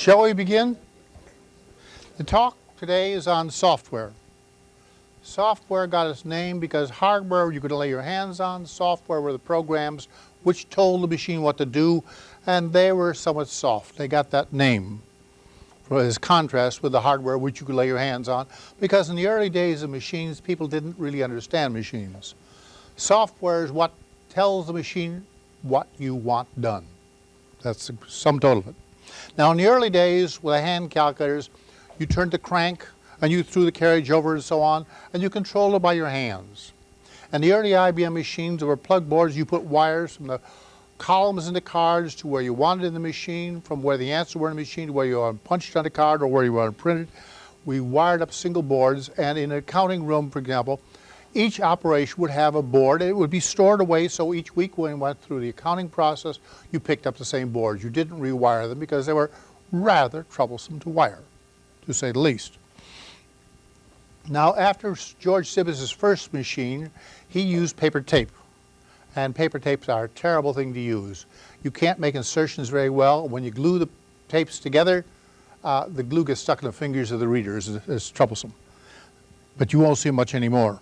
Shall we begin? The talk today is on software. Software got its name because hardware you could lay your hands on, software were the programs which told the machine what to do, and they were somewhat soft. They got that name as contrast with the hardware which you could lay your hands on, because in the early days of machines, people didn't really understand machines. Software is what tells the machine what you want done. That's the sum total of it. Now in the early days with the hand calculators, you turned the crank and you threw the carriage over and so on, and you controlled it by your hands. And the early IBM machines, were plug boards, you put wires from the columns in the cards to where you wanted in the machine, from where the answer were in the machine to where you want punched on the card or where you want printed. We wired up single boards, and in an accounting room, for example, each operation would have a board. It would be stored away, so each week when you went through the accounting process, you picked up the same boards. You didn't rewire them because they were rather troublesome to wire to say the least. Now, after George Stibitz's first machine, he used paper tape. And paper tapes are a terrible thing to use. You can't make insertions very well. When you glue the tapes together, uh, the glue gets stuck in the fingers of the readers. It's, it's troublesome. But you won't see much anymore.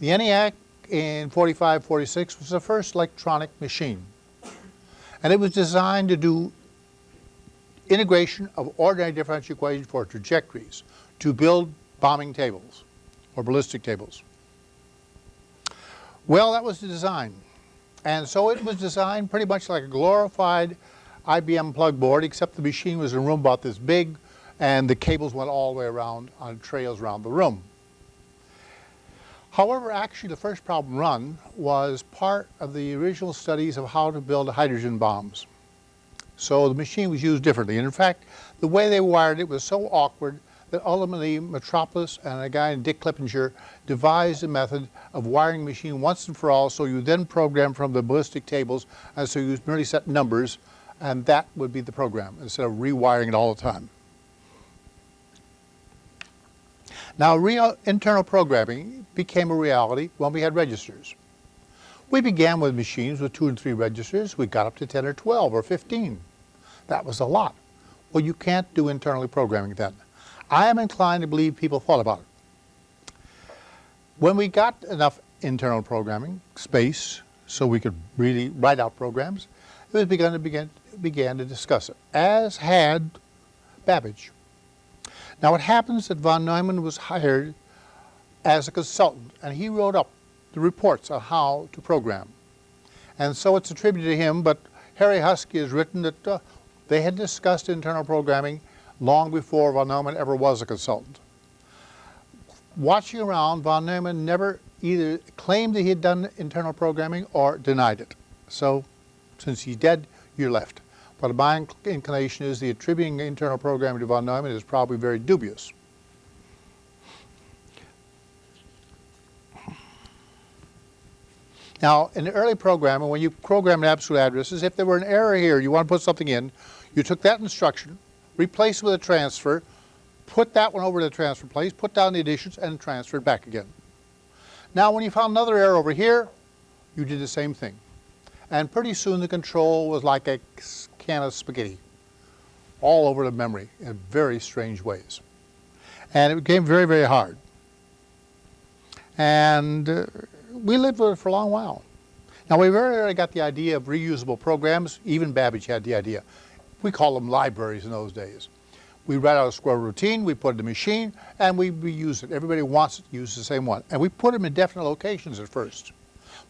The ENIAC in 45, 46 was the first electronic machine. And it was designed to do integration of ordinary differential equations for trajectories to build bombing tables or ballistic tables. Well, that was the design. And so it was designed pretty much like a glorified IBM plug board, except the machine was in a room about this big, and the cables went all the way around on trails around the room. However, actually the first problem run was part of the original studies of how to build hydrogen bombs. So the machine was used differently. And in fact, the way they wired it was so awkward that ultimately Metropolis and a guy named Dick Clippinger devised a method of wiring the machine once and for all so you then program from the ballistic tables and so you merely set numbers and that would be the program instead of rewiring it all the time. Now real internal programming became a reality when we had registers. We began with machines with two and three registers. We got up to 10 or 12 or 15. That was a lot. Well, you can't do internally programming then. I am inclined to believe people thought about it. When we got enough internal programming space so we could really write out programs, it was begun to begin, began to discuss it, as had Babbage. Now it happens that von Neumann was hired as a consultant and he wrote up the reports on how to program. And so it's attributed to him, but Harry Huskey has written that uh, they had discussed internal programming long before von Neumann ever was a consultant. Watching around, von Neumann never either claimed that he had done internal programming or denied it. So since he's dead, you're left. But my inclination is the attributing internal programming to von Neumann is probably very dubious. Now, in the early programming, when you program an absolute addresses, if there were an error here, you want to put something in, you took that instruction, replaced it with a transfer, put that one over to the transfer place, put down the additions, and transfer it back again. Now, when you found another error over here, you did the same thing. And pretty soon the control was like a can of spaghetti all over the memory in very strange ways. And it became very, very hard. And uh, we lived with it for a long while. Now we very early got the idea of reusable programs. Even Babbage had the idea. We call them libraries in those days. We write out a square routine, we put it in the machine, and we reuse it. Everybody wants to use the same one. And we put them in definite locations at first.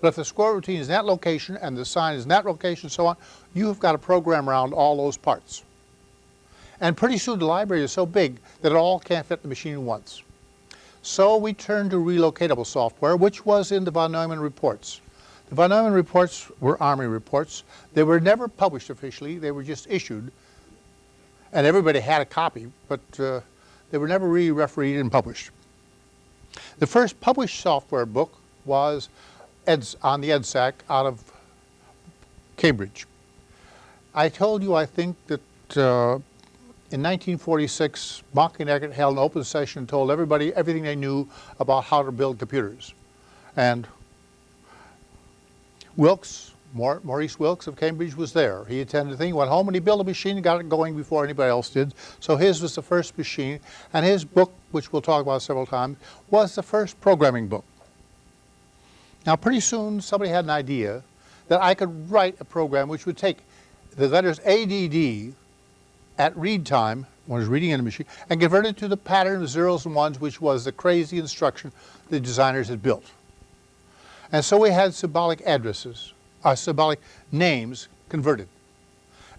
But if the square routine is in that location and the sign is in that location and so on, you have got to program around all those parts. And pretty soon the library is so big that it all can't fit the machine once. So we turned to relocatable software, which was in the von Neumann reports. The von Neumann reports were Army reports. They were never published officially. They were just issued. And everybody had a copy, but uh, they were never really refereed and published. The first published software book was Eds, on the EDSAC out of Cambridge. I told you I think that uh, in 1946, Mauchly and Eckert held an open session and told everybody everything they knew about how to build computers. And Wilkes Maurice Wilkes of Cambridge was there. He attended the thing, went home and he built a machine and got it going before anybody else did. So his was the first machine and his book, which we'll talk about several times, was the first programming book. Now pretty soon somebody had an idea that I could write a program which would take the letters ADD at read time, when I was reading in a machine, and convert it to the pattern of zeros and ones, which was the crazy instruction the designers had built. And so we had symbolic addresses, uh, symbolic names converted.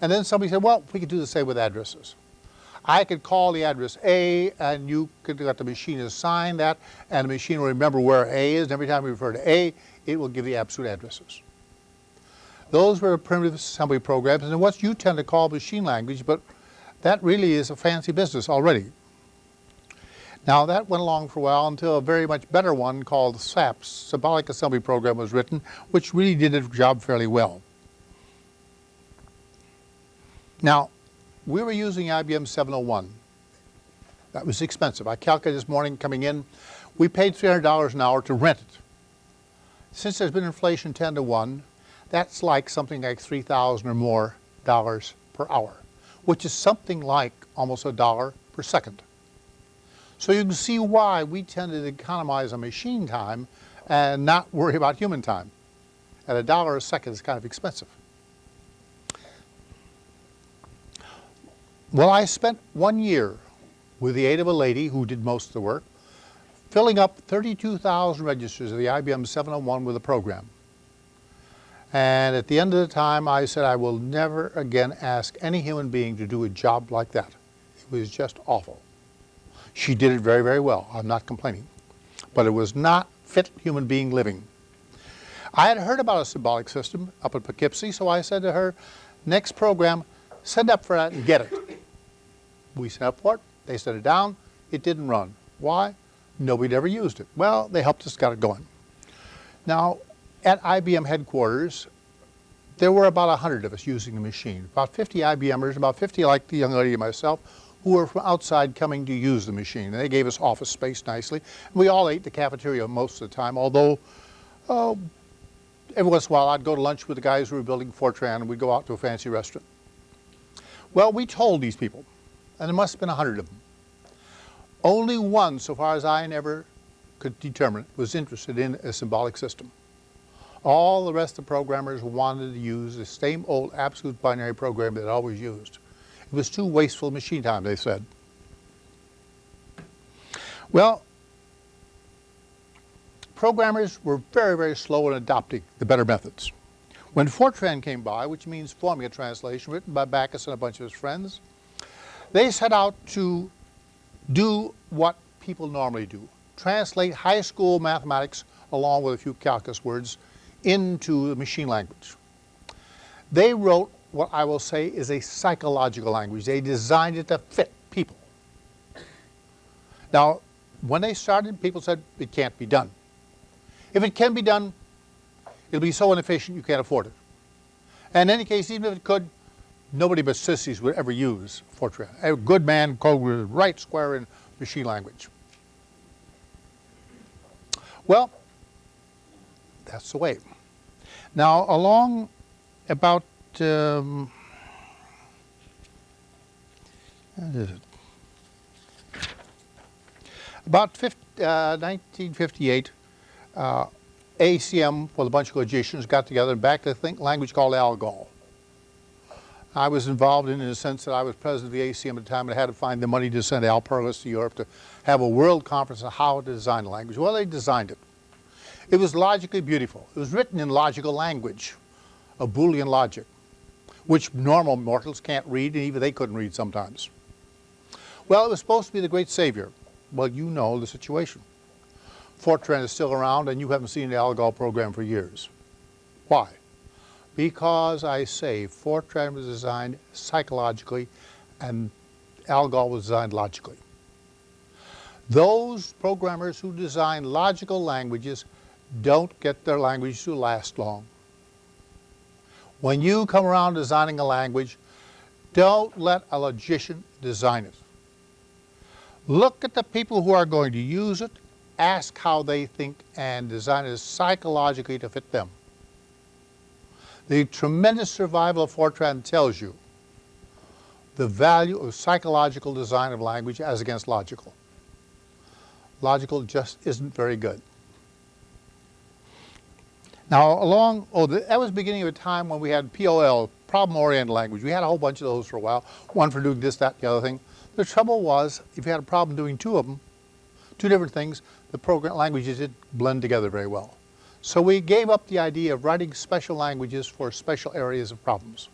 And then somebody said, well, we could do the same with addresses. I could call the address A, and you could let the machine assign that, and the machine will remember where A is, and every time we refer to A, it will give the absolute addresses. Those were primitive assembly programs, and what you tend to call machine language, but that really is a fancy business already. Now that went along for a while until a very much better one called SAPS, Symbolic Assembly Program, was written, which really did its job fairly well. Now, we were using IBM 701. That was expensive. I calculated this morning coming in, we paid $300 an hour to rent it. Since there's been inflation 10 to 1, that's like something like 3,000 or more dollars per hour, which is something like almost a dollar per second. So you can see why we tend to economize on machine time and not worry about human time. At a dollar a second is kind of expensive. Well, I spent one year with the aid of a lady who did most of the work, filling up 32,000 registers of the IBM 701 with a program. And at the end of the time, I said, I will never again ask any human being to do a job like that. It was just awful. She did it very, very well. I'm not complaining. But it was not fit human being living. I had heard about a symbolic system up at Poughkeepsie, so I said to her, next program, send up for that and get it. We sent up for it. They sent it down. It didn't run. Why? Nobody ever used it. Well, they helped us get it going. Now, at IBM headquarters, there were about 100 of us using the machine, about 50 IBMers, about 50 like the young lady and myself, who were from outside coming to use the machine. And they gave us office space nicely. We all ate the cafeteria most of the time, although uh, every once in a while I'd go to lunch with the guys who were building Fortran and we'd go out to a fancy restaurant. Well, we told these people, and there must have been a 100 of them. Only one, so far as I never could determine, was interested in a symbolic system. All the rest of the programmers wanted to use the same old absolute binary program they'd always used. It was too wasteful machine time, they said. Well, programmers were very, very slow in adopting the better methods. When Fortran came by, which means formula translation, written by Backus and a bunch of his friends, they set out to do what people normally do, translate high school mathematics along with a few calculus words into the machine language. They wrote what I will say is a psychological language. They designed it to fit people. Now, when they started, people said it can't be done. If it can be done, it'll be so inefficient you can't afford it. And in any case, even if it could, nobody but sissies would ever use Fortran. A good man code right square in machine language. Well, that's the way. Now, along about um, about 50, uh, 1958, uh, ACM with a bunch of logicians got together and backed a think language called ALGOL. I was involved in, in the sense that I was president of the ACM at the time and I had to find the money to send Al Perlis to Europe to have a world conference on how to design a language. Well, they designed it. It was logically beautiful. It was written in logical language, a Boolean logic, which normal mortals can't read, and even they couldn't read sometimes. Well, it was supposed to be the great savior. Well, you know the situation. Fortran is still around, and you haven't seen the ALGOL program for years. Why? Because I say Fortran was designed psychologically, and ALGOL was designed logically. Those programmers who design logical languages don't get their language to last long. When you come around designing a language, don't let a logician design it. Look at the people who are going to use it, ask how they think, and design it psychologically to fit them. The tremendous survival of Fortran tells you the value of psychological design of language as against logical. Logical just isn't very good. Now along, oh, that was the beginning of a time when we had POL, problem-oriented language. We had a whole bunch of those for a while, one for doing this, that, the other thing. The trouble was, if you had a problem doing two of them, two different things, the program languages didn't blend together very well. So we gave up the idea of writing special languages for special areas of problems.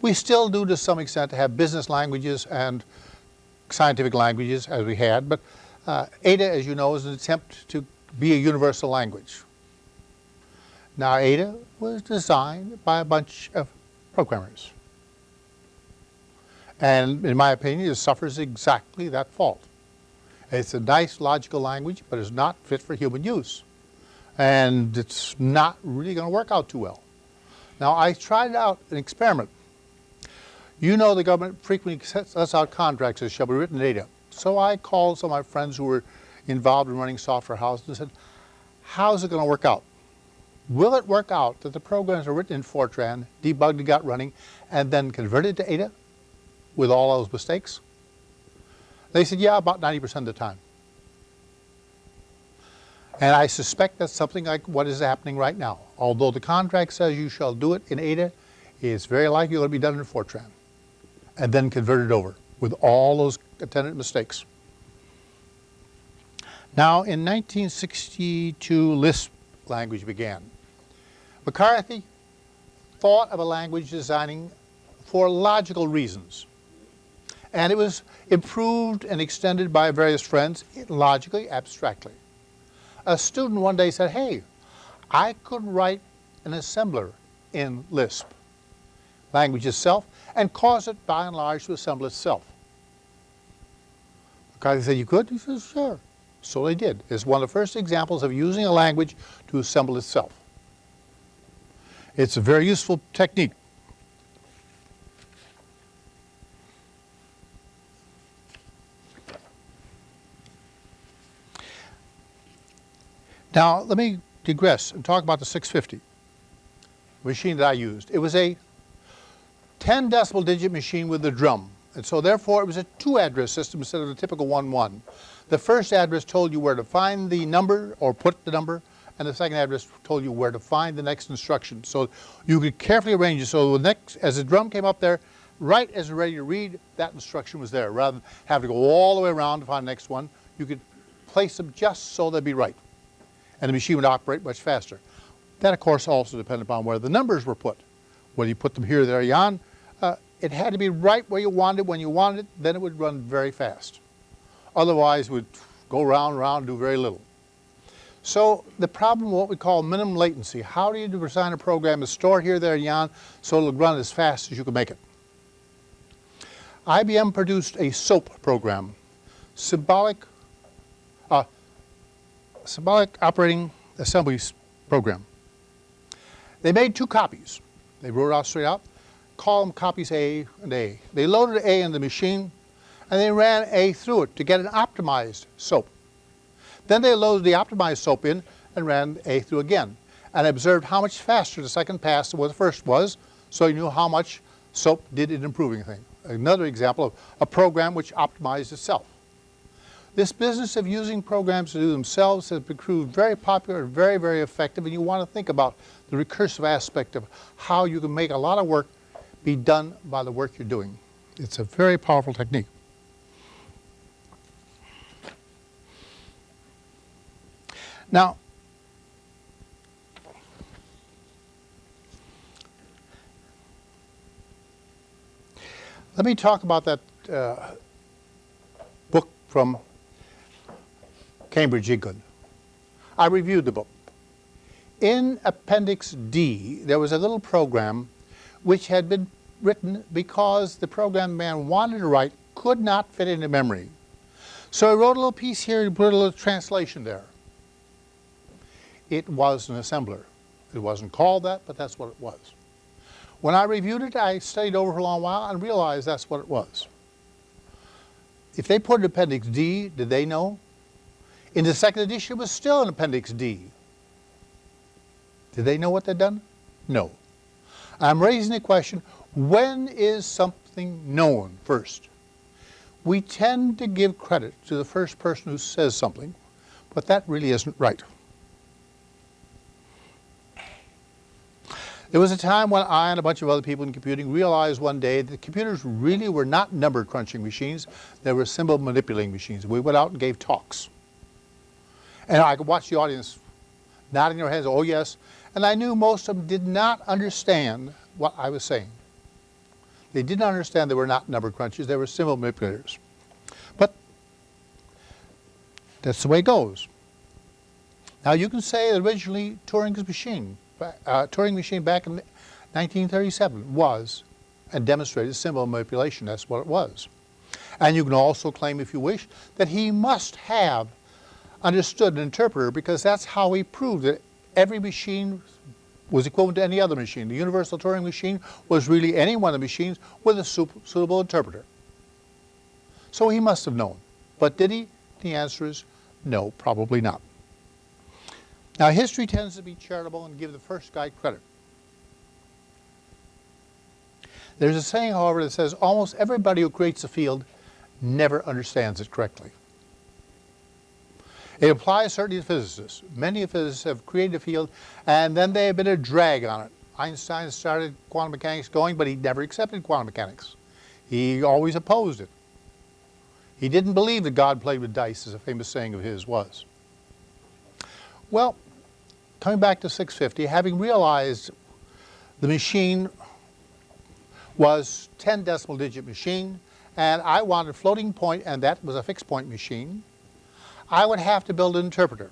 We still do to some extent have business languages and scientific languages as we had, but uh, Ada, as you know, is an attempt to be a universal language. Now Ada was designed by a bunch of programmers. And in my opinion, it suffers exactly that fault. It's a nice logical language, but it's not fit for human use. And it's not really going to work out too well. Now I tried out an experiment. You know the government frequently sets us out contracts that shall be written in Ada. So I called some of my friends who were involved in running software houses and said, how's it going to work out? Will it work out that the programs are written in Fortran, debugged and got running, and then converted to Ada with all those mistakes? They said, yeah, about 90% of the time. And I suspect that's something like what is happening right now. Although the contract says you shall do it in Ada, it's very likely it'll be done in Fortran and then converted over with all those attendant mistakes. Now, in 1962, Lisp language began. McCarthy thought of a language designing for logical reasons. And it was improved and extended by various friends logically, abstractly. A student one day said, hey, I could write an assembler in Lisp, language itself, and cause it by and large to assemble itself. McCarthy said, you could? He said, sure. So they did. It's one of the first examples of using a language to assemble itself. It's a very useful technique. Now, let me digress and talk about the 650 machine that I used. It was a 10 decimal digit machine with a drum. And so therefore it was a two address system instead of the typical 1-1. The first address told you where to find the number or put the number, and the second address told you where to find the next instruction. So you could carefully arrange it so the next, as the drum came up there, right as you're ready to read, that instruction was there. Rather than having to go all the way around to find the next one, you could place them just so they'd be right and the machine would operate much faster. That, of course, also depended upon where the numbers were put. Whether you put them here, there, yon, uh, it had to be right where you wanted it, when you wanted it, then it would run very fast. Otherwise, it would go round round, do very little. So the problem, what we call minimum latency, how do you design a program to store here, there, yon, so it'll run as fast as you can make it? IBM produced a SOAP program, symbolic symbolic operating assembly program. They made two copies. They wrote out straight out, call them copies A and A. They loaded A in the machine and they ran A through it to get an optimized SOAP. Then they loaded the optimized SOAP in and ran A through again and observed how much faster the second pass than what the first was so you knew how much SOAP did in improving things. Another example of a program which optimized itself. This business of using programs to do themselves has proved very popular and very, very effective, and you want to think about the recursive aspect of how you can make a lot of work be done by the work you're doing. It's a very powerful technique. Now, let me talk about that uh, book from Cambridge England. I reviewed the book. In Appendix D, there was a little program which had been written because the program man wanted to write could not fit into memory. So I wrote a little piece here and put a little translation there. It was an assembler. It wasn't called that, but that's what it was. When I reviewed it, I studied over for a long while and realized that's what it was. If they put an Appendix D, did they know? In the second edition, it was still in Appendix D. Did they know what they'd done? No. I'm raising the question, when is something known first? We tend to give credit to the first person who says something, but that really isn't right. There was a time when I and a bunch of other people in computing realized one day that computers really were not number crunching machines, they were symbol manipulating machines. We went out and gave talks. And I could watch the audience nodding their heads, oh yes, and I knew most of them did not understand what I was saying. They didn't understand they were not number crunchers, they were symbol manipulators. But that's the way it goes. Now you can say originally Turing's machine uh, Turing machine back in 1937 was and demonstrated symbol manipulation. That's what it was. And you can also claim, if you wish, that he must have understood an interpreter because that's how he proved that every machine was equivalent to any other machine. The universal Turing machine was really any one of the machines with a suitable interpreter. So he must have known. But did he? The answer is no, probably not. Now history tends to be charitable and give the first guy credit. There's a saying, however, that says almost everybody who creates a field never understands it correctly. It applies certainly to physicists. Many physicists have created a field and then they have been a drag on it. Einstein started quantum mechanics going, but he never accepted quantum mechanics. He always opposed it. He didn't believe that God played with dice, as a famous saying of his was. Well, coming back to 650, having realized the machine was 10 decimal digit machine and I wanted floating point and that was a fixed point machine, I would have to build an interpreter.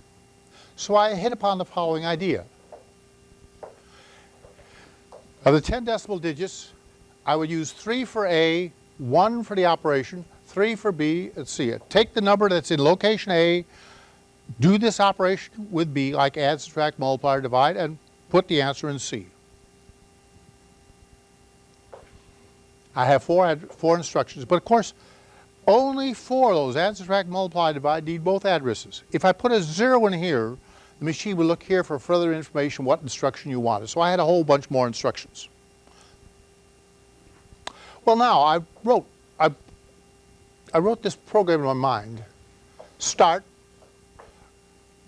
So I hit upon the following idea. Of the 10 decimal digits, I would use 3 for A, 1 for the operation, 3 for B, and C. Take the number that's in location A, do this operation with B, like add, subtract, multiply, or divide, and put the answer in C. I have four, four instructions, but of course, only four of those, add, subtract, multiply, divide, need both addresses. If I put a zero in here, the machine would look here for further information what instruction you wanted. So I had a whole bunch more instructions. Well now, I wrote, I, I wrote this program in my mind. Start,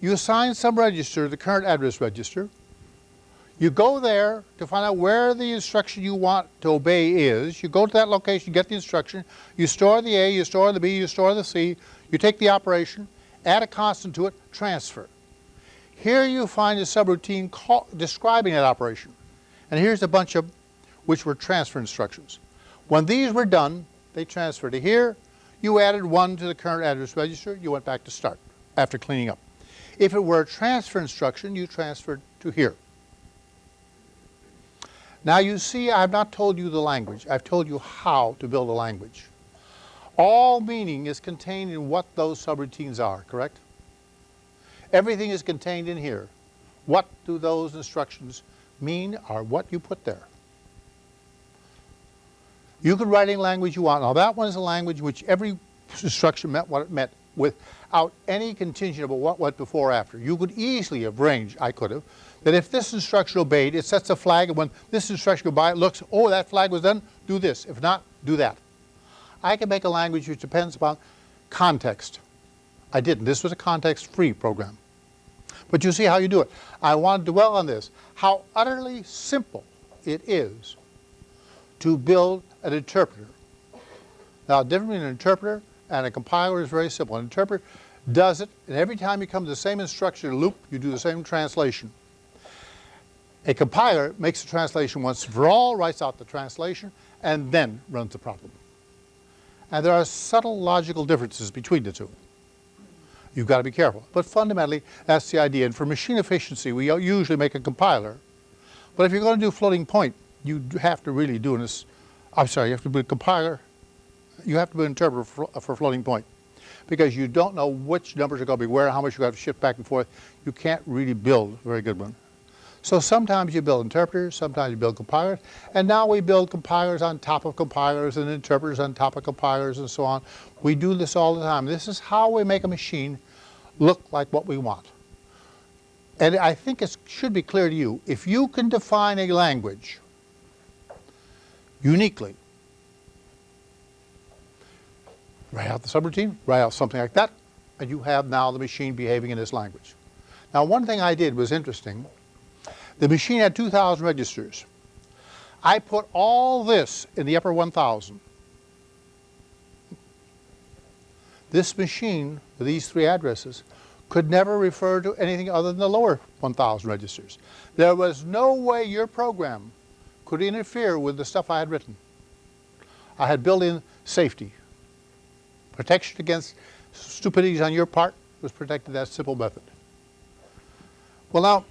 you assign some register, the current address register. You go there to find out where the instruction you want to obey is. You go to that location, get the instruction, you store the A, you store the B, you store the C, you take the operation, add a constant to it, transfer. Here you find a subroutine call, describing that operation. And here's a bunch of which were transfer instructions. When these were done, they transferred to here. You added one to the current address register. You went back to start after cleaning up. If it were a transfer instruction, you transferred to here. Now you see, I've not told you the language. I've told you how to build a language. All meaning is contained in what those subroutines are, correct? Everything is contained in here. What do those instructions mean or what you put there? You could write any language you want. Now that one is a language which every instruction meant what it meant without any contingent about what went before or after. You could easily have arranged, I could have, that if this instruction obeyed, it sets a flag, and when this instruction goes by, it looks, oh, that flag was done, do this. If not, do that. I can make a language which depends upon context. I didn't. This was a context-free program. But you see how you do it. I want to dwell on this, how utterly simple it is to build an interpreter. Now, different between an interpreter and a compiler is very simple. An interpreter does it, and every time you come to the same instruction loop, you do the same translation. A compiler makes the translation once for all, writes out the translation, and then runs the problem. And there are subtle logical differences between the two. You've got to be careful. But fundamentally, that's the idea. And for machine efficiency, we usually make a compiler. But if you're going to do floating point, you have to really do this. I'm sorry, you have to do a compiler you have to be an interpreter for, for floating point because you don't know which numbers are going to be where, how much you have to shift back and forth. You can't really build a very good one. So sometimes you build interpreters, sometimes you build compilers, and now we build compilers on top of compilers and interpreters on top of compilers and so on. We do this all the time. This is how we make a machine look like what we want. And I think it should be clear to you, if you can define a language uniquely. Write out the subroutine, write out something like that, and you have now the machine behaving in this language. Now one thing I did was interesting. The machine had 2,000 registers. I put all this in the upper 1,000. This machine, with these three addresses, could never refer to anything other than the lower 1,000 registers. There was no way your program could interfere with the stuff I had written. I had built-in safety. Protection against stupidities on your part was protected that simple method. Well now,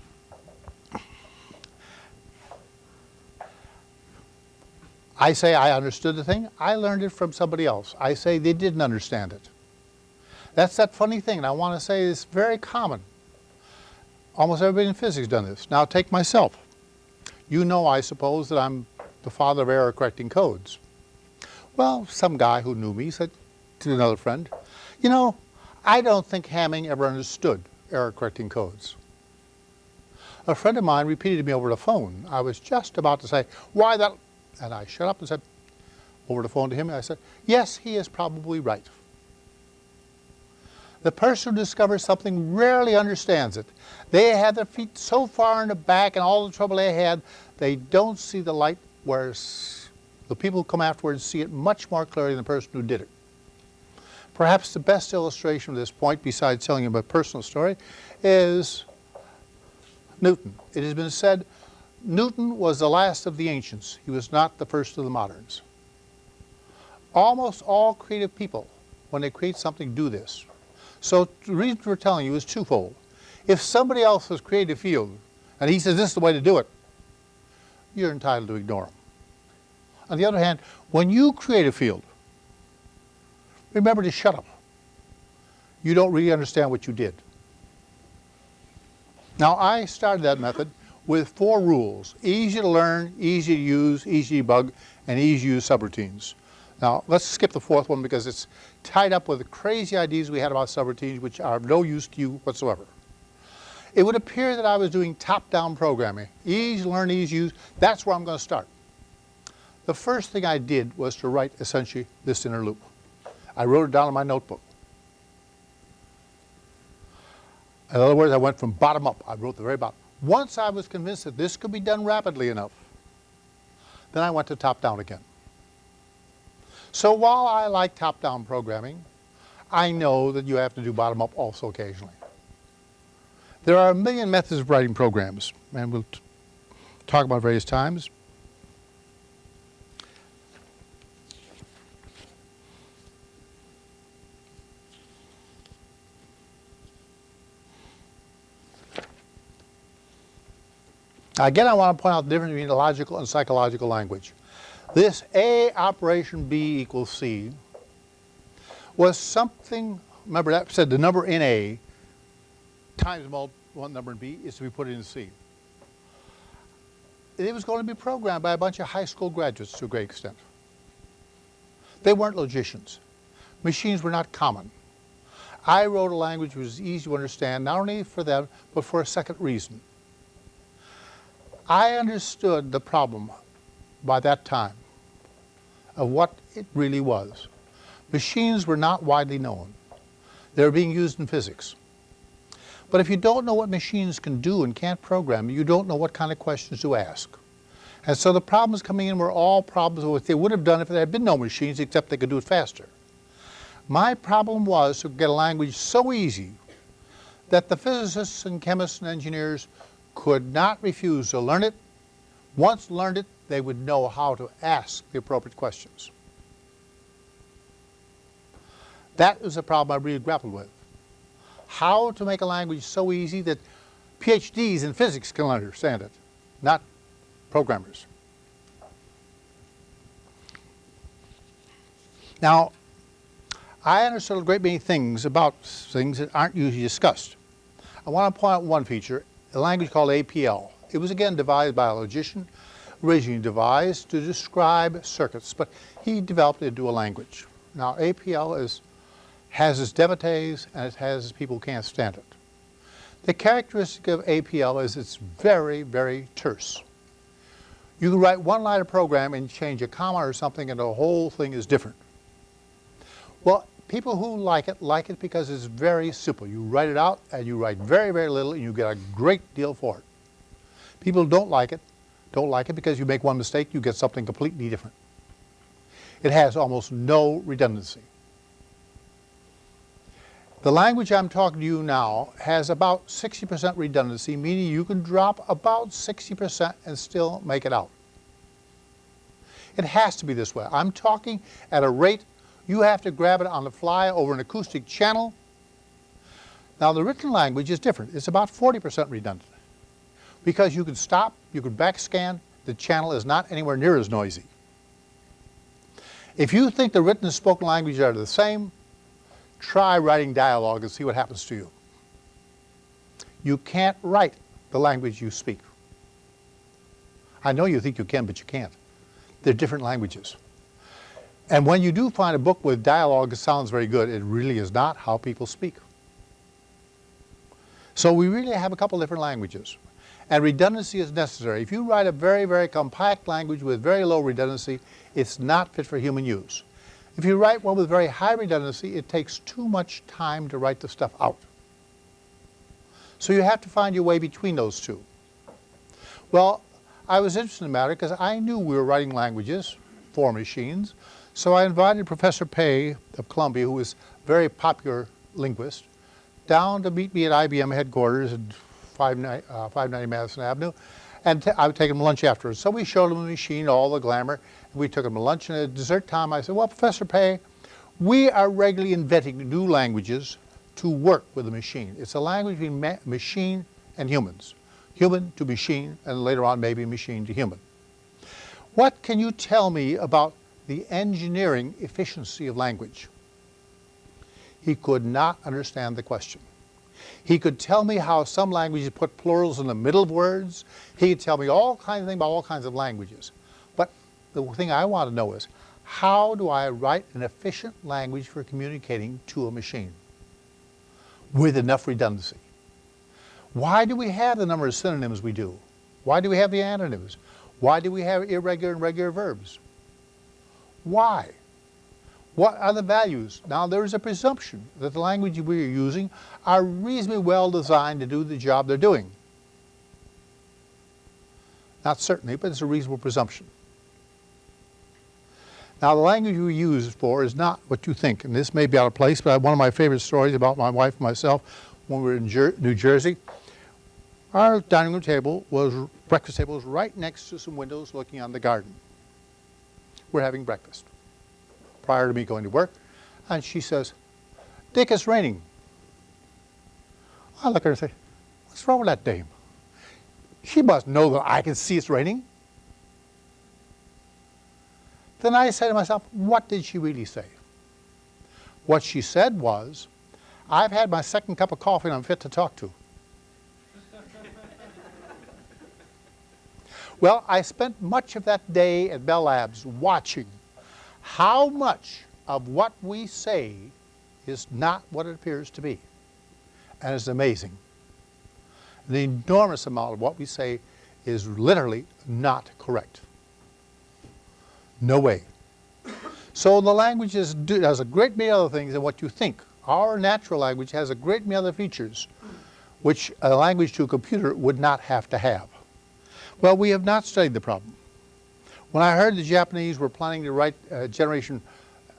I say I understood the thing. I learned it from somebody else. I say they didn't understand it. That's that funny thing, and I want to say it's very common. Almost everybody in physics done this. Now take myself. You know, I suppose, that I'm the father of error correcting codes. Well, some guy who knew me said to another friend, you know, I don't think Hamming ever understood error correcting codes. A friend of mine repeated to me over the phone. I was just about to say, why that, and I shut up and said, over the phone to him, I said, yes, he is probably right. The person who discovers something rarely understands it. They have their feet so far in the back and all the trouble they had, they don't see the light, whereas the people who come afterwards see it much more clearly than the person who did it. Perhaps the best illustration of this point, besides telling you a personal story, is Newton. It has been said Newton was the last of the ancients. He was not the first of the moderns. Almost all creative people, when they create something, do this. So the reason we're telling you is twofold. If somebody else has created a field and he says this is the way to do it, you're entitled to ignore him. On the other hand, when you create a field, remember to shut up. You don't really understand what you did. Now I started that method with four rules. Easy to learn, easy to use, easy to debug, and easy to use subroutines. Now let's skip the fourth one because it's tied up with the crazy ideas we had about subroutines which are of no use to you whatsoever. It would appear that I was doing top-down programming. Easy to learn, easy to use, that's where I'm going to start. The first thing I did was to write essentially this inner loop. I wrote it down in my notebook. In other words, I went from bottom up. I wrote the very bottom. Once I was convinced that this could be done rapidly enough, then I went to top down again. So while I like top-down programming, I know that you have to do bottom-up also occasionally. There are a million methods of writing programs, and we'll talk about various times. Again, I want to point out the difference between logical and psychological language. This A operation B equals C was something, remember that said the number in A times one number in B is to be put in C. It was going to be programmed by a bunch of high school graduates to a great extent. They weren't logicians. Machines were not common. I wrote a language which was easy to understand, not only for them, but for a second reason. I understood the problem by that time of what it really was. Machines were not widely known. They were being used in physics. But if you don't know what machines can do and can't program, you don't know what kind of questions to ask. And so the problems coming in were all problems what they would have done if there had been no machines, except they could do it faster. My problem was to get a language so easy that the physicists and chemists and engineers could not refuse to learn it. Once learned it, they would know how to ask the appropriate questions. That was a problem I really grappled with. How to make a language so easy that PhDs in physics can understand it, not programmers. Now, I understood a great many things about things that aren't usually discussed. I want to point out one feature, a language called APL. It was again devised by a logician originally devised to describe circuits, but he developed it into a language. Now APL is, has its devotees and it has its people who can't stand it. The characteristic of APL is it's very, very terse. You can write one line of program and change a comma or something and the whole thing is different. Well, people who like it, like it because it's very simple. You write it out and you write very, very little and you get a great deal for it. People who don't like it, don't like it because you make one mistake, you get something completely different. It has almost no redundancy. The language I'm talking to you now has about 60% redundancy, meaning you can drop about 60% and still make it out. It has to be this way. I'm talking at a rate you have to grab it on the fly over an acoustic channel. Now the written language is different. It's about 40% redundant. Because you can stop, you can backscan, the channel is not anywhere near as noisy. If you think the written and spoken languages are the same, try writing dialogue and see what happens to you. You can't write the language you speak. I know you think you can, but you can't. They're different languages. And when you do find a book with dialogue that sounds very good, it really is not how people speak. So we really have a couple different languages. And redundancy is necessary. If you write a very, very compact language with very low redundancy, it's not fit for human use. If you write one with very high redundancy, it takes too much time to write the stuff out. So you have to find your way between those two. Well, I was interested in the matter because I knew we were writing languages for machines. So I invited Professor Pei of Columbia, who is a very popular linguist, down to meet me at IBM headquarters at 590, uh, 590 Madison Avenue. And I would take him lunch afterwards. So we showed him the machine, all the glamour. And we took him to lunch, and at dessert time I said, well, Professor Pei, we are regularly inventing new languages to work with a machine. It's a language between ma machine and humans. Human to machine, and later on maybe machine to human. What can you tell me about the engineering efficiency of language? He could not understand the question. He could tell me how some languages put plurals in the middle of words. He could tell me all kinds of things about all kinds of languages But the thing I want to know is, how do I write an efficient language for communicating to a machine with enough redundancy? Why do we have the number of synonyms we do? Why do we have the antonyms? Why do we have irregular and regular verbs? Why? What are the values? Now there is a presumption that the language we are using are reasonably well designed to do the job they're doing. Not certainly, but it's a reasonable presumption. Now the language we use for is not what you think, and this may be out of place, but one of my favorite stories about my wife and myself when we were in Jer New Jersey, our dining room table was, breakfast table was right next to some windows looking on the garden. We're having breakfast prior to me going to work, and she says, Dick, it's raining. I look at her and say, what's wrong with that dame? She must know that I can see it's raining. Then I said to myself, what did she really say? What she said was, I've had my second cup of coffee and I'm fit to talk to. Well, I spent much of that day at Bell Labs watching how much of what we say is not what it appears to be. And it's amazing. The enormous amount of what we say is literally not correct. No way. So the language is, does a great many other things than what you think. Our natural language has a great many other features which a language to a computer would not have to have. Well, we have not studied the problem. When I heard the Japanese were planning to write uh, generation,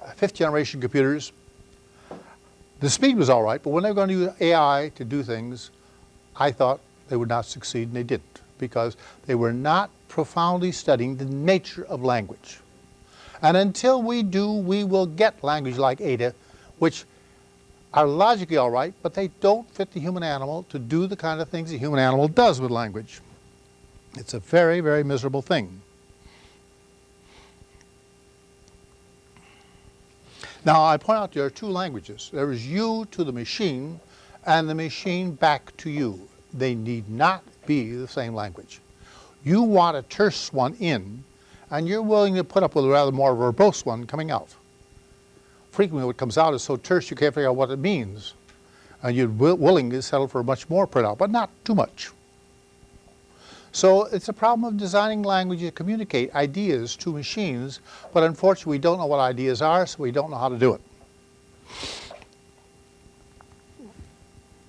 uh, fifth generation computers, the speed was all right, but when they were going to use AI to do things, I thought they would not succeed, and they didn't, because they were not profoundly studying the nature of language. And until we do, we will get language like Ada, which are logically all right, but they don't fit the human animal to do the kind of things the human animal does with language. It's a very, very miserable thing. Now, I point out there are two languages. There is you to the machine and the machine back to you. They need not be the same language. You want a terse one in and you're willing to put up with a rather more verbose one coming out. Frequently what comes out is so terse you can't figure out what it means. And you're willing to settle for a much more printout, but not too much. So it's a problem of designing language to communicate ideas to machines, but unfortunately we don't know what ideas are, so we don't know how to do it.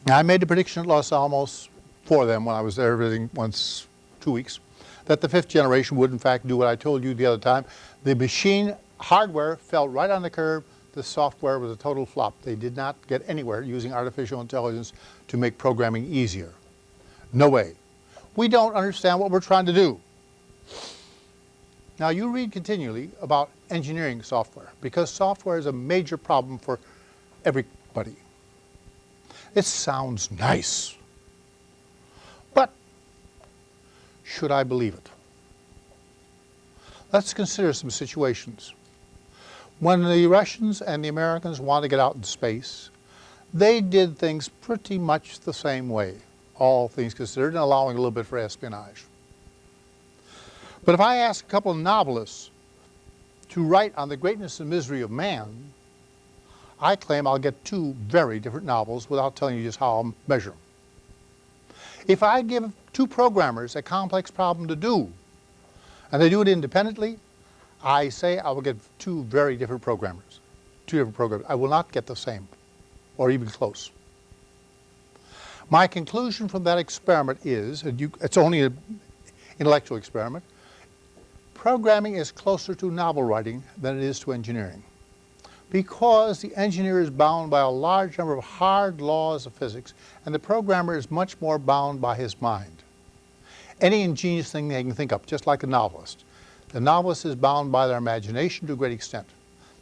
I made a prediction at Los Alamos for them when I was there visiting once, two weeks, that the fifth generation would in fact do what I told you the other time. The machine hardware fell right on the curve. The software was a total flop. They did not get anywhere using artificial intelligence to make programming easier. No way. We don't understand what we're trying to do. Now you read continually about engineering software because software is a major problem for everybody. It sounds nice. But should I believe it? Let's consider some situations. When the Russians and the Americans wanted to get out in space, they did things pretty much the same way, all things considered, and allowing a little bit for espionage. But if I ask a couple of novelists to write on the greatness and misery of man, I claim I'll get two very different novels without telling you just how I'll measure them. If I give two programmers a complex problem to do, and they do it independently, I say I will get two very different programmers, two different programs. I will not get the same, or even close. My conclusion from that experiment is, and you, it's only an intellectual experiment, programming is closer to novel writing than it is to engineering. Because the engineer is bound by a large number of hard laws of physics, and the programmer is much more bound by his mind. Any ingenious thing they can think up, just like a novelist. The novelist is bound by their imagination to a great extent.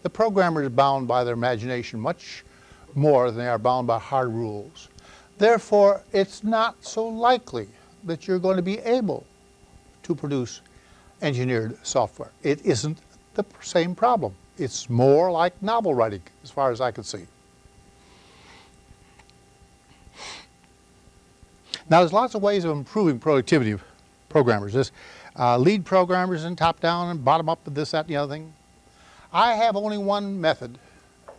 The programmer is bound by their imagination much more than they are bound by hard rules. Therefore, it's not so likely that you're going to be able to produce engineered software. It isn't the same problem. It's more like novel writing, as far as I can see. Now, there's lots of ways of improving productivity of programmers. There's uh, lead programmers and top-down and bottom-up and this, that, and the other thing. I have only one method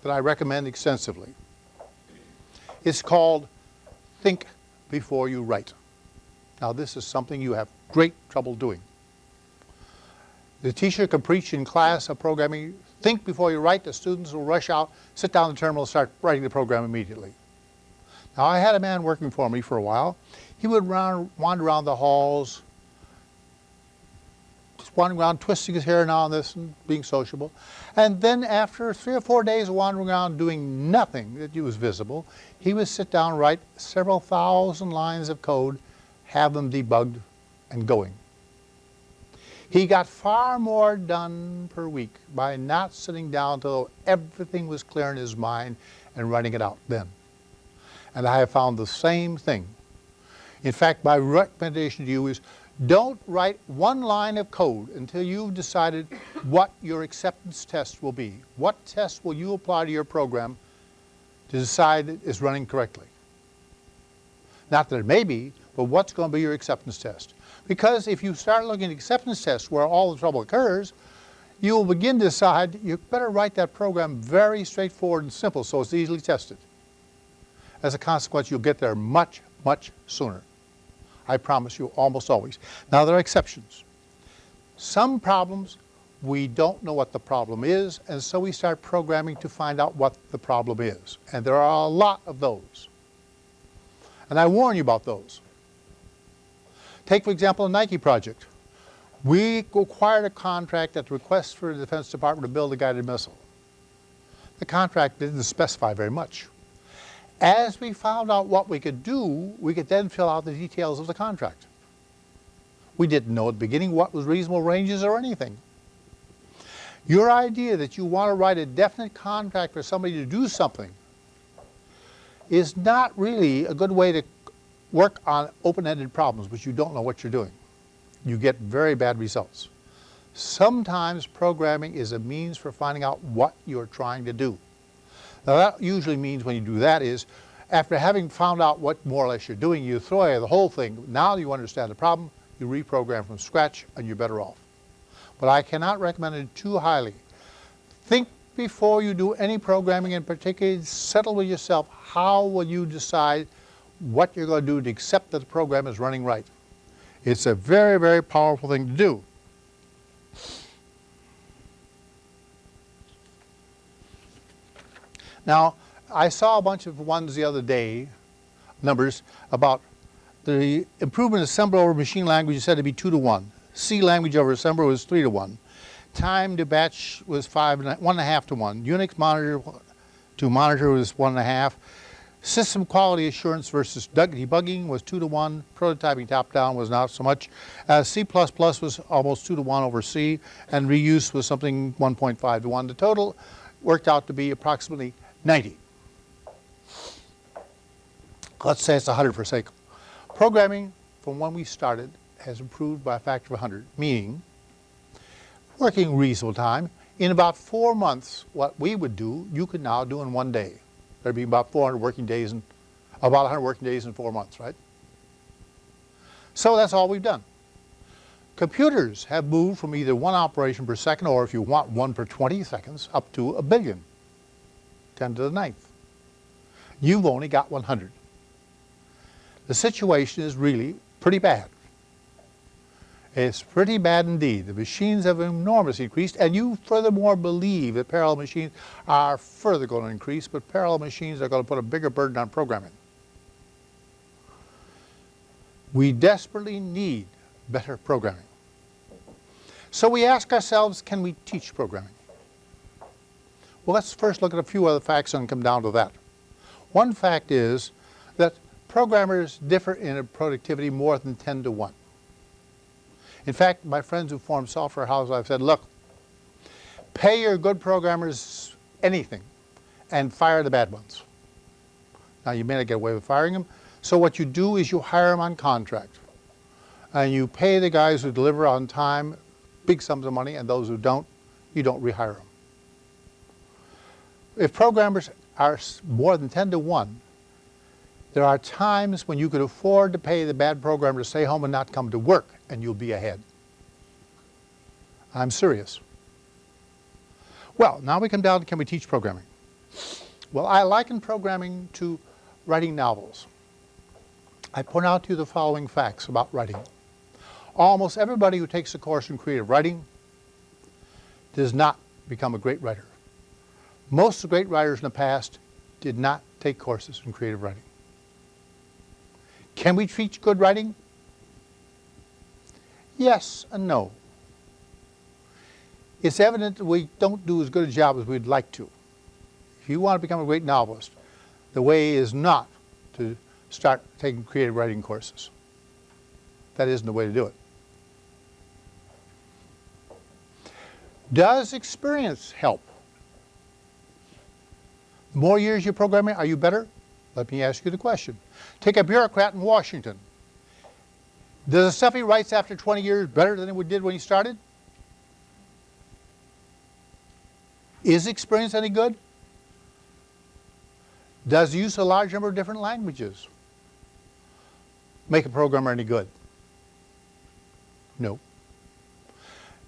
that I recommend extensively. It's called think before you write. Now this is something you have great trouble doing. The teacher can preach in class a programming, think before you write, the students will rush out, sit down the terminal, start writing the program immediately. Now I had a man working for me for a while. He would run, wander around the halls, wandering around, twisting his hair now and this and being sociable. And then after three or four days of wandering around doing nothing that was visible, he would sit down write several thousand lines of code, have them debugged and going. He got far more done per week by not sitting down until everything was clear in his mind and writing it out then. And I have found the same thing. In fact, my recommendation to you is don't write one line of code until you've decided what your acceptance test will be. What test will you apply to your program to decide it is running correctly? Not that it may be, but what's going to be your acceptance test? Because if you start looking at acceptance tests where all the trouble occurs, you will begin to decide you better write that program very straightforward and simple so it's easily tested. As a consequence, you'll get there much, much sooner. I promise you, almost always. Now, there are exceptions. Some problems, we don't know what the problem is, and so we start programming to find out what the problem is. And there are a lot of those. And I warn you about those. Take, for example, the Nike project. We acquired a contract at the request for the Defense Department to build a guided missile. The contract didn't specify very much. As we found out what we could do, we could then fill out the details of the contract. We didn't know at the beginning what was reasonable ranges or anything. Your idea that you want to write a definite contract for somebody to do something is not really a good way to work on open-ended problems which you don't know what you're doing. You get very bad results. Sometimes programming is a means for finding out what you're trying to do. Now that usually means when you do that is, after having found out what more or less you're doing, you throw away the whole thing. Now you understand the problem, you reprogram from scratch, and you're better off. But I cannot recommend it too highly. Think before you do any programming, and particularly settle with yourself, how will you decide what you're going to do to accept that the program is running right. It's a very, very powerful thing to do. Now, I saw a bunch of ones the other day, numbers, about the improvement of assembler over machine language is said to be 2 to 1. C language over assembler was 3 to 1. Time to batch was five and one and a half to 1. Unix monitor to monitor was 1.5. System quality assurance versus debugging was 2 to 1. Prototyping top-down was not so much. Uh, C++ was almost 2 to 1 over C, and reuse was something 1.5 to 1. The total worked out to be approximately 90. Let's say it's 100 for sake. Programming from when we started has improved by a factor of 100, meaning working reasonable time. In about four months, what we would do, you could now do in one day. There'd be about 400 working days and about 100 working days in four months, right? So that's all we've done. Computers have moved from either one operation per second or if you want one per 20 seconds up to a billion, 10 to the ninth. You've only got 100. The situation is really pretty bad. It's pretty bad indeed. The machines have enormously increased, and you furthermore believe that parallel machines are further going to increase, but parallel machines are going to put a bigger burden on programming. We desperately need better programming. So we ask ourselves, can we teach programming? Well, let's first look at a few other facts and come down to that. One fact is that programmers differ in productivity more than 10 to 1. In fact, my friends who form software houses, I've said, look, pay your good programmers anything and fire the bad ones. Now, you may not get away with firing them. So what you do is you hire them on contract. And you pay the guys who deliver on time big sums of money, and those who don't, you don't rehire them. If programmers are more than 10 to 1, there are times when you could afford to pay the bad programmer to stay home and not come to work, and you'll be ahead. I'm serious. Well, now we come down to can we teach programming? Well, I liken programming to writing novels. I point out to you the following facts about writing. Almost everybody who takes a course in creative writing does not become a great writer. Most of the great writers in the past did not take courses in creative writing. Can we teach good writing? Yes and no. It's evident that we don't do as good a job as we'd like to. If you want to become a great novelist, the way is not to start taking creative writing courses. That isn't the way to do it. Does experience help? More years you're programming, are you better? Let me ask you the question. Take a bureaucrat in Washington. Does the stuff he writes after 20 years better than it did when he started? Is experience any good? Does use a large number of different languages make a programmer any good? No.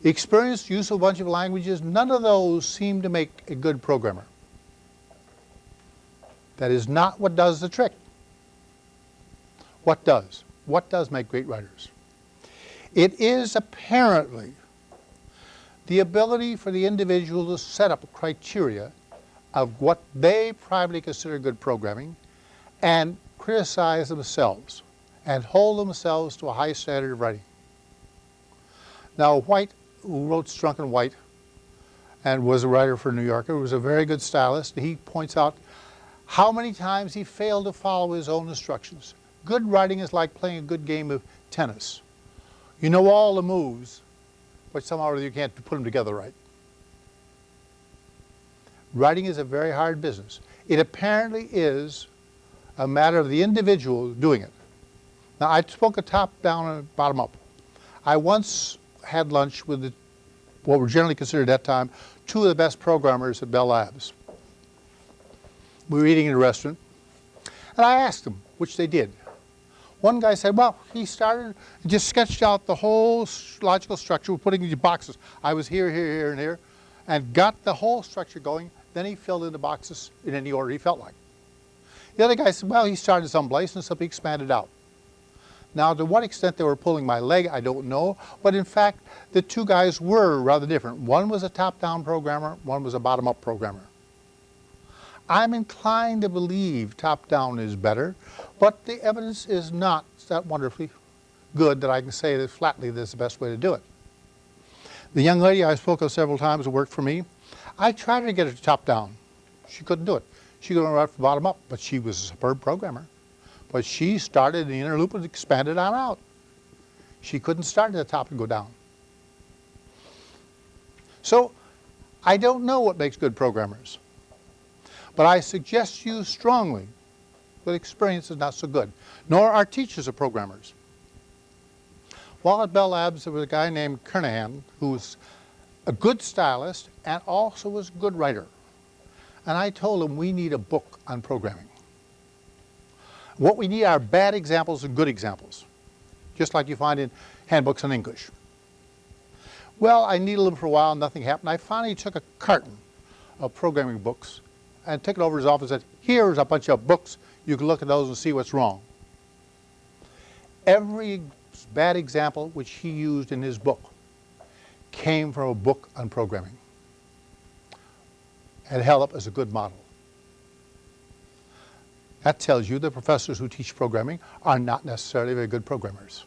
Experience, use of a bunch of languages, none of those seem to make a good programmer. That is not what does the trick. What does? What does make great writers? It is apparently the ability for the individual to set up criteria of what they privately consider good programming and criticize themselves and hold themselves to a high standard of writing. Now White, who wrote Strunk and White and was a writer for New Yorker, was a very good stylist. He points out how many times he failed to follow his own instructions. Good writing is like playing a good game of tennis. You know all the moves, but somehow or other you can't put them together right. Writing is a very hard business. It apparently is a matter of the individual doing it. Now I spoke a top down and bottom up. I once had lunch with the, what were generally considered at that time two of the best programmers at Bell Labs we were eating in a restaurant, and I asked them, which they did. One guy said, well, he started, just sketched out the whole logical structure, putting these boxes. I was here, here, here, and here, and got the whole structure going. Then he filled in the boxes in any order he felt like. The other guy said, well, he started someplace and simply expanded out. Now, to what extent they were pulling my leg, I don't know. But in fact, the two guys were rather different. One was a top-down programmer, one was a bottom-up programmer. I'm inclined to believe top-down is better, but the evidence is not that wonderfully good that I can say that flatly this is the best way to do it. The young lady I spoke of several times who worked for me, I tried to get her to top-down. She couldn't do it. She could right from bottom up, but she was a superb programmer. But she started the inner loop and expanded on out. She couldn't start at the top and go down. So I don't know what makes good programmers. But I suggest you strongly that experience is not so good, nor are teachers of programmers. While at Bell Labs, there was a guy named Kernighan who was a good stylist and also was a good writer. And I told him we need a book on programming. What we need are bad examples and good examples, just like you find in handbooks on English. Well, I needed little for a while, nothing happened. I finally took a carton of programming books and took it over to his office and said, here's a bunch of books, you can look at those and see what's wrong. Every bad example which he used in his book came from a book on programming and held as a good model. That tells you the professors who teach programming are not necessarily very good programmers.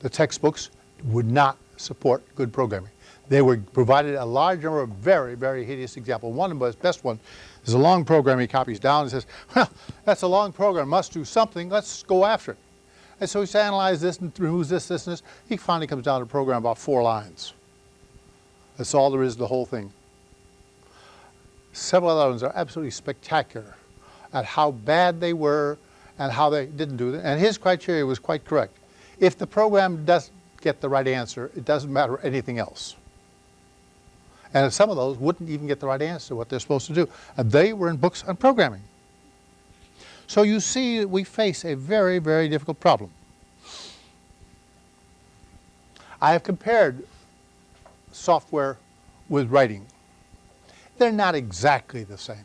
The textbooks would not support good programming. They were provided a large number of very, very hideous examples. One of the best one is a long program he copies down and says, well, that's a long program, must do something, let's go after it. And so he analyzes this and removes this, this, and this. He finally comes down to a program about four lines. That's all there is to the whole thing. Several other ones are absolutely spectacular at how bad they were and how they didn't do it. And his criteria was quite correct. If the program doesn't get the right answer, it doesn't matter anything else. And some of those wouldn't even get the right answer, to what they're supposed to do. And they were in books on programming. So you see we face a very, very difficult problem. I have compared software with writing. They're not exactly the same.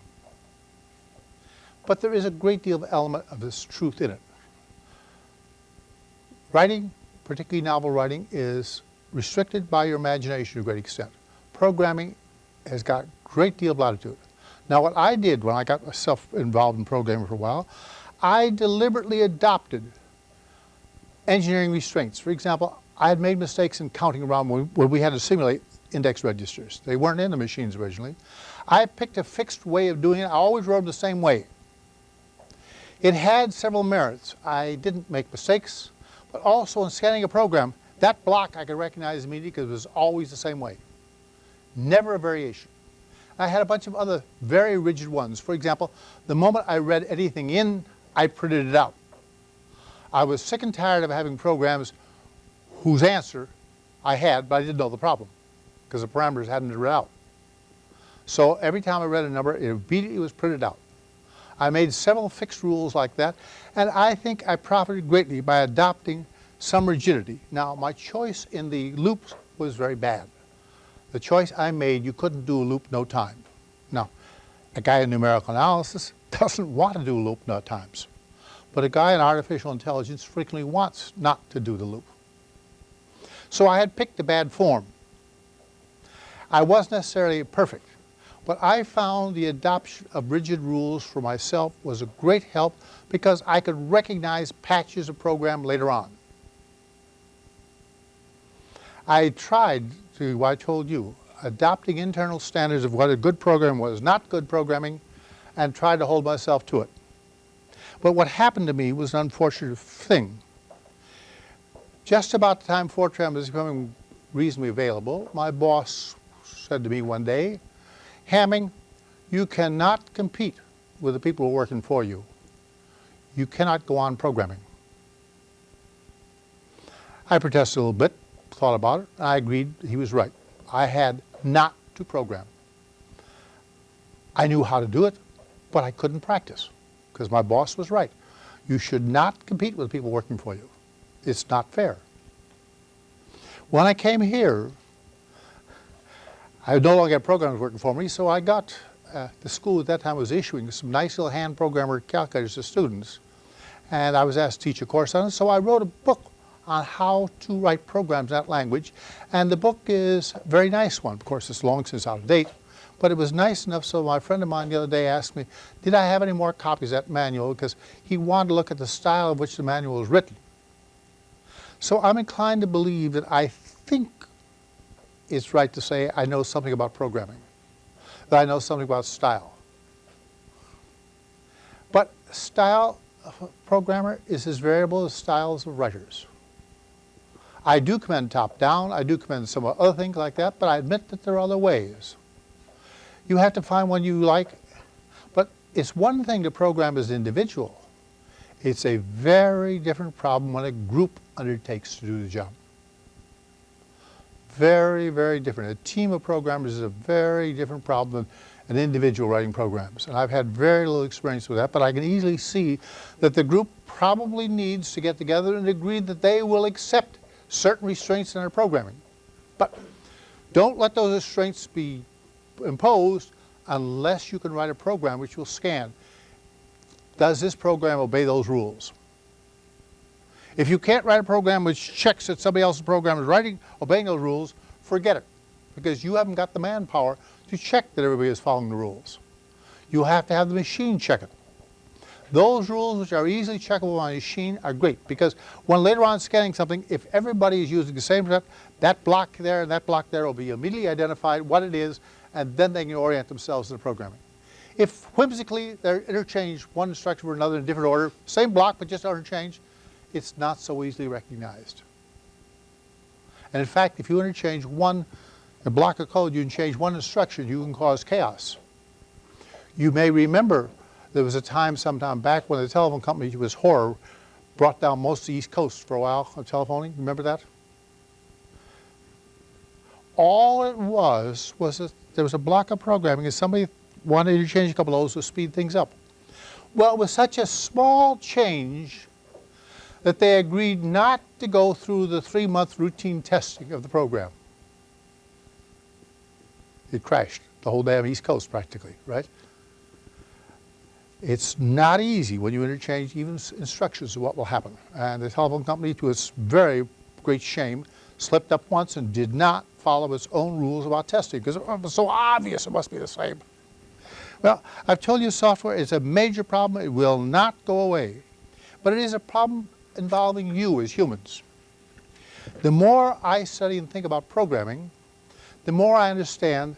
But there is a great deal of element of this truth in it. Writing, particularly novel writing, is restricted by your imagination to a great extent. Programming has got a great deal of latitude. Now what I did when I got myself involved in programming for a while, I deliberately adopted engineering restraints. For example, I had made mistakes in counting around when we had to simulate index registers. They weren't in the machines originally. I picked a fixed way of doing it. I always wrote them the same way. It had several merits. I didn't make mistakes, but also in scanning a program, that block I could recognize immediately because it was always the same way. Never a variation. I had a bunch of other very rigid ones. For example, the moment I read anything in, I printed it out. I was sick and tired of having programs whose answer I had, but I didn't know the problem because the parameters hadn't been read out. So every time I read a number, it immediately was printed out. I made several fixed rules like that, and I think I profited greatly by adopting some rigidity. Now, my choice in the loops was very bad. The choice I made, you couldn't do a loop no time. Now, a guy in numerical analysis doesn't want to do loop no times. But a guy in artificial intelligence frequently wants not to do the loop. So I had picked a bad form. I wasn't necessarily perfect, but I found the adoption of rigid rules for myself was a great help because I could recognize patches of program later on. I tried to, I told you, adopting internal standards of what a good program was, not good programming, and tried to hold myself to it. But what happened to me was an unfortunate thing. Just about the time Fortran was becoming reasonably available, my boss said to me one day, Hamming, you cannot compete with the people who are working for you. You cannot go on programming. I protested a little bit, thought about it, and I agreed he was right. I had not to program. I knew how to do it, but I couldn't practice because my boss was right. You should not compete with people working for you. It's not fair. When I came here, I no longer had programs working for me, so I got, uh, the school at that time was issuing some nice little hand programmer calculators to students. and I was asked to teach a course on it, so I wrote a book on how to write programs in that language, and the book is a very nice one. Of course, it's long since out of date, but it was nice enough so my friend of mine the other day asked me, did I have any more copies of that manual, because he wanted to look at the style of which the manual was written. So I'm inclined to believe that I think it's right to say I know something about programming, that I know something about style. But style of a programmer is as variable as styles of writers. I do commend top-down, I do commend some other things like that, but I admit that there are other ways. You have to find one you like, but it's one thing to program as an individual. It's a very different problem when a group undertakes to do the job. Very, very different. A team of programmers is a very different problem than an individual writing programs. And I've had very little experience with that, but I can easily see that the group probably needs to get together and agree that they will accept certain restraints in their programming. But don't let those restraints be imposed unless you can write a program which will scan. Does this program obey those rules? If you can't write a program which checks that somebody else's program is writing, obeying those rules, forget it. Because you haven't got the manpower to check that everybody is following the rules. You have to have the machine check it. Those rules which are easily checkable on a machine are great because when later on scanning something, if everybody is using the same step, that block there and that block there will be immediately identified what it is and then they can orient themselves in the programming. If whimsically they're interchanged one instruction for another in a different order, same block but just interchanged, it's not so easily recognized. And in fact, if you interchange one block of code, you can change one instruction, you can cause chaos. You may remember there was a time sometime back when the telephone company was horror, brought down most of the East Coast for a while of telephoning. Remember that? All it was was that there was a block of programming and somebody wanted to change a couple of those to speed things up. Well, it was such a small change that they agreed not to go through the three-month routine testing of the program. It crashed the whole damn East Coast practically, right? It's not easy when you interchange even instructions of what will happen. And the telephone company, to its very great shame, slipped up once and did not follow its own rules about testing because it was so obvious it must be the same. Well, I've told you software is a major problem. It will not go away. But it is a problem involving you as humans. The more I study and think about programming, the more I understand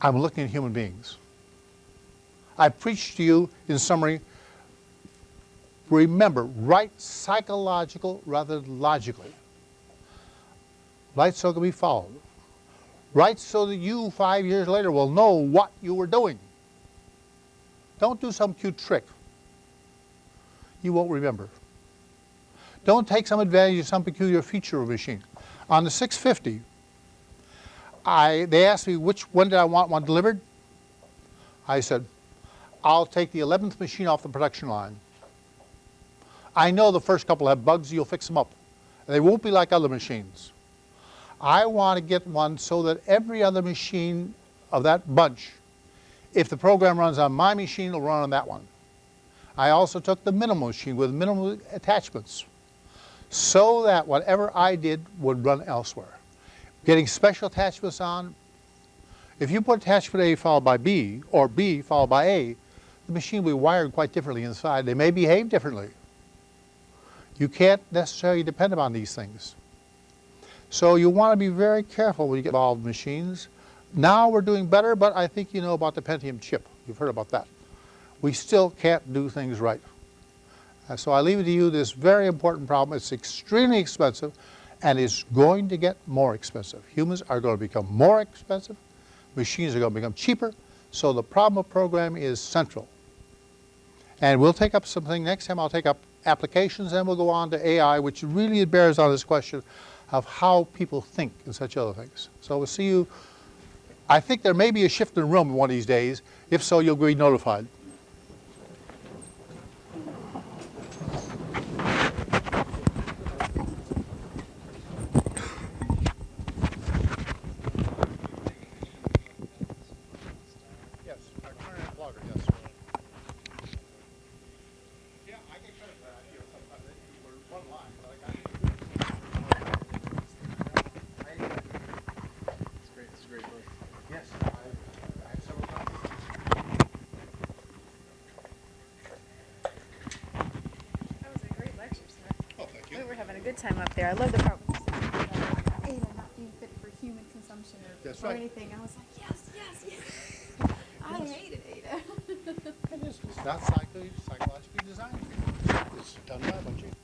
I'm looking at human beings. I preach to you, in summary, remember, write psychological rather than logically. Write so it can be followed. Write so that you, five years later, will know what you were doing. Don't do some cute trick. You won't remember. Don't take some advantage of some peculiar feature of a machine. On the 650, I, they asked me which one did I want one delivered. I said, I'll take the 11th machine off the production line. I know the first couple have bugs, you'll fix them up. They won't be like other machines. I want to get one so that every other machine of that bunch, if the program runs on my machine, it'll run on that one. I also took the minimal machine with minimal attachments so that whatever I did would run elsewhere. Getting special attachments on, if you put attachment A followed by B, or B followed by A, the machine will be wired quite differently inside. They may behave differently. You can't necessarily depend upon these things. So you want to be very careful when you get involved in machines. Now we're doing better, but I think you know about the Pentium chip. You've heard about that. We still can't do things right. And so I leave it to you this very important problem. It's extremely expensive and it's going to get more expensive. Humans are going to become more expensive. Machines are going to become cheaper. So the problem of programming is central. And we'll take up something next time. I'll take up applications and we'll go on to AI, which really bears on this question of how people think and such other things. So we'll see you. I think there may be a shift in room one of these days. If so, you'll be notified. A good time up there. I love the part when you said Ada not being fit for human consumption or, That's or right. anything. I was like, yes, yes, yes. I hated Ada. It is, it's not psycho- psychologically designed. It's done by a bunch of